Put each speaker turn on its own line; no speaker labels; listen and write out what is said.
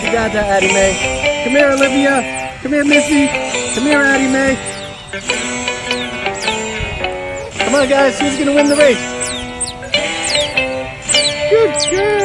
to Addie Mae. Come here, Olivia. Come here, Missy. Come here, Addie Mae. Come on, guys. Who's going to win the race? Good girl.